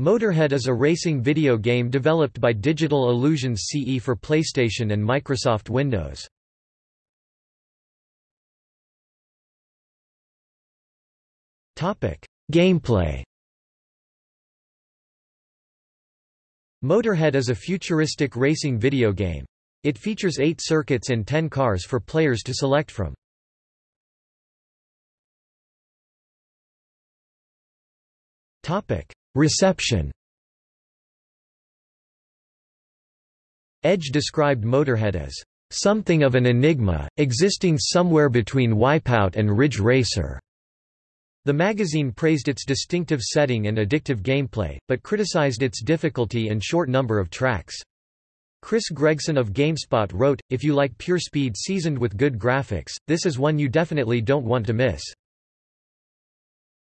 Motorhead is a racing video game developed by Digital Illusions CE for PlayStation and Microsoft Windows. Gameplay Motorhead is a futuristic racing video game. It features eight circuits and ten cars for players to select from. Reception Edge described Motorhead as something of an enigma, existing somewhere between Wipeout and Ridge Racer. The magazine praised its distinctive setting and addictive gameplay, but criticized its difficulty and short number of tracks. Chris Gregson of GameSpot wrote, If you like pure speed seasoned with good graphics, this is one you definitely don't want to miss.